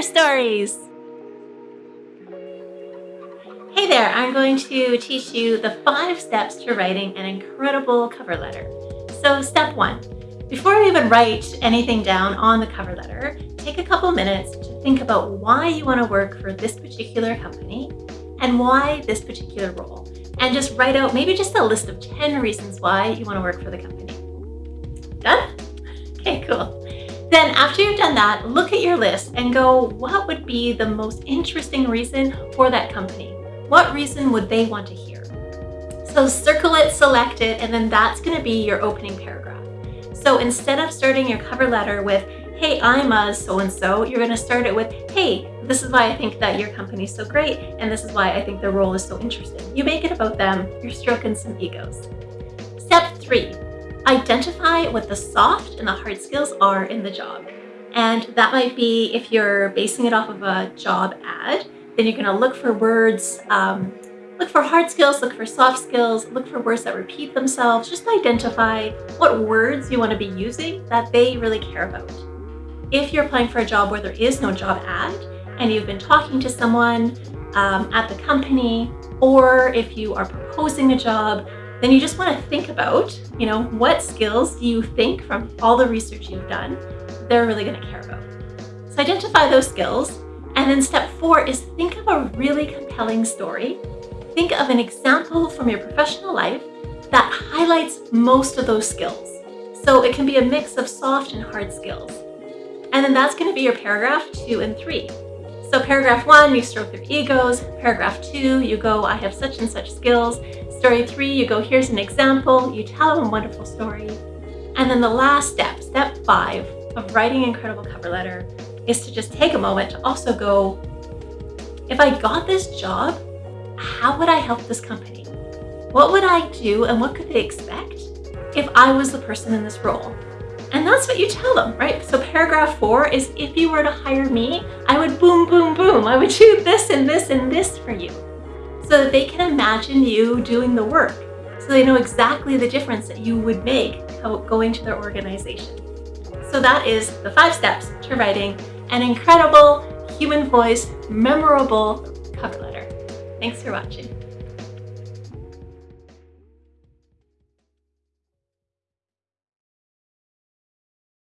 Stories. Hey there, I'm going to teach you the five steps to writing an incredible cover letter. So step one, before you even write anything down on the cover letter, take a couple minutes to think about why you want to work for this particular company and why this particular role. And just write out maybe just a list of 10 reasons why you want to work for the company. Done? Okay, cool. Then after you've done that, look at your list and go, what would be the most interesting reason for that company? What reason would they want to hear? So circle it, select it, and then that's gonna be your opening paragraph. So instead of starting your cover letter with, hey, I'm a so-and-so, you're gonna start it with, hey, this is why I think that your company is so great, and this is why I think the role is so interesting. You make it about them, you're stroking some egos. Step three, Identify what the soft and the hard skills are in the job. And that might be if you're basing it off of a job ad, then you're gonna look for words, um, look for hard skills, look for soft skills, look for words that repeat themselves. Just identify what words you wanna be using that they really care about. If you're applying for a job where there is no job ad and you've been talking to someone um, at the company, or if you are proposing a job, then you just want to think about, you know, what skills do you think from all the research you've done they're really going to care about. So identify those skills. And then step four is think of a really compelling story. Think of an example from your professional life that highlights most of those skills. So it can be a mix of soft and hard skills. And then that's going to be your paragraph two and three. So paragraph one, you stroke their egos. Paragraph two, you go, I have such and such skills. Story three, you go, here's an example. You tell them a wonderful story. And then the last step, step five of writing an incredible cover letter is to just take a moment to also go, if I got this job, how would I help this company? What would I do and what could they expect if I was the person in this role? And that's what you tell them, right? So paragraph four is if you were to hire me, I would boom, boom, boom. I would do this and this and this for you so that they can imagine you doing the work. So they know exactly the difference that you would make going to their organization. So that is the five steps to writing an incredible, human voice, memorable cover letter. Thanks for watching.